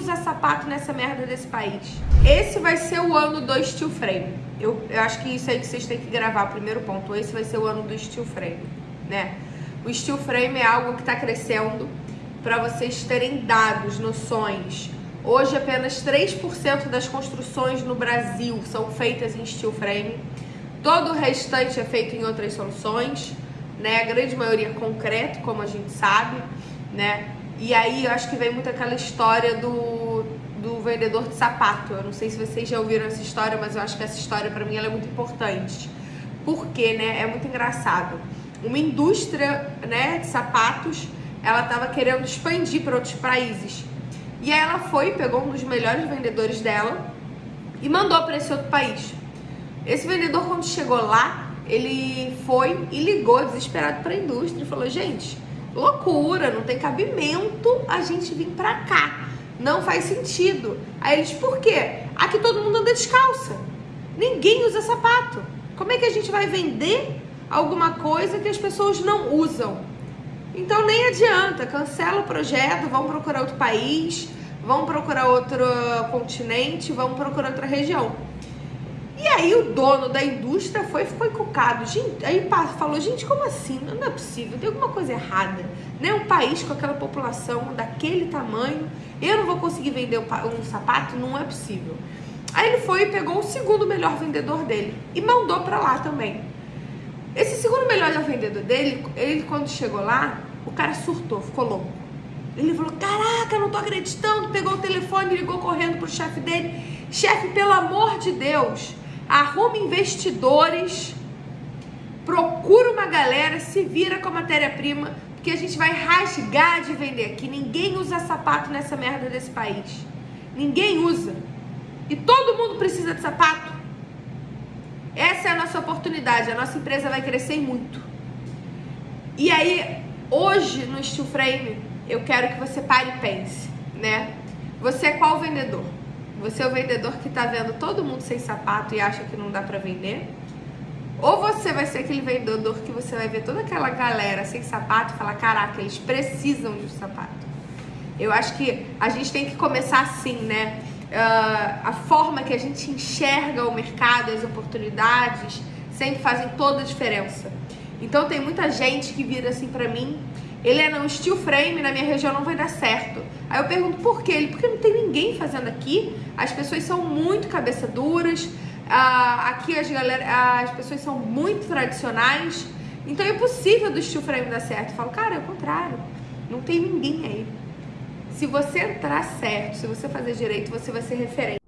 usa sapato nessa merda desse país. Esse vai ser o ano do steel frame. Eu, eu acho que isso aí que vocês têm que gravar, primeiro ponto. Esse vai ser o ano do steel frame, né? O steel frame é algo que está crescendo para vocês terem dados, noções. Hoje apenas 3% das construções no Brasil são feitas em steel frame. Todo o restante é feito em outras soluções, né? A grande maioria é concreto, como a gente sabe, né? E aí eu acho que vem muito aquela história do, do vendedor de sapato. Eu não sei se vocês já ouviram essa história, mas eu acho que essa história para mim ela é muito importante. Porque, né? É muito engraçado. Uma indústria, né, de sapatos, ela estava querendo expandir para outros países. E aí ela foi, pegou um dos melhores vendedores dela e mandou para esse outro país. Esse vendedor quando chegou lá, ele foi e ligou desesperado para a indústria e falou: "Gente, loucura, não tem cabimento a gente vir pra cá. Não faz sentido. Aí eles, por quê? Aqui todo mundo anda descalça. Ninguém usa sapato. Como é que a gente vai vender alguma coisa que as pessoas não usam? Então nem adianta, cancela o projeto, vão procurar outro país, vão procurar outro continente, vão procurar outra região. E aí o dono da indústria foi ficou encucado. Gente, aí falou, gente, como assim? Não é possível, tem alguma coisa errada. Né? Um país com aquela população daquele tamanho, eu não vou conseguir vender um sapato? Não é possível. Aí ele foi e pegou o segundo melhor vendedor dele e mandou para lá também. Esse segundo melhor vendedor dele, ele quando chegou lá, o cara surtou, ficou louco. Ele falou: Caraca, não tô acreditando. Pegou o telefone, ligou correndo pro chefe dele. Chefe, pelo amor de Deus, arruma investidores, procura uma galera, se vira com a matéria-prima, porque a gente vai rasgar de vender aqui. Ninguém usa sapato nessa merda desse país. Ninguém usa. E todo mundo precisa de sapato. Essa é a nossa oportunidade. A nossa empresa vai crescer muito. E aí, hoje no Steel Frame, eu quero que você pare e pense, né? Você é qual vendedor? Você é o vendedor que tá vendo todo mundo sem sapato e acha que não dá para vender? Ou você vai ser aquele vendedor que você vai ver toda aquela galera sem sapato e falar, caraca, eles precisam de um sapato. Eu acho que a gente tem que começar assim, né? Uh, a forma que a gente enxerga o mercado, as oportunidades, sempre fazem toda a diferença. Então tem muita gente que vira assim pra mim ele é no steel frame, na minha região não vai dar certo. Aí eu pergunto por quê? Ele, porque não tem ninguém fazendo aqui. As pessoas são muito cabeça duras. Ah, aqui as, galera, as pessoas são muito tradicionais. Então é impossível do steel frame dar certo. Eu falo, cara, é o contrário. Não tem ninguém aí. Se você entrar certo, se você fazer direito, você vai ser referente.